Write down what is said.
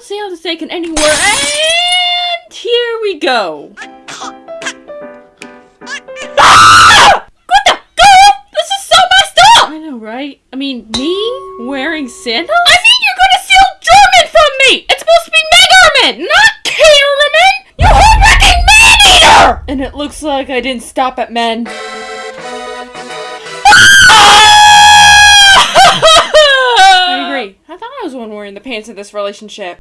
don't see how to take it anywhere. And here we go. Ah! What the girl? This is so messed up. I know, right? I mean, me wearing sandals? I mean, you're gonna steal German from me. It's supposed to be Megarman, not Caterman. You whole man eater! And it looks like I didn't stop at men. Ah! I agree. I thought I was the one wearing the pants in this relationship.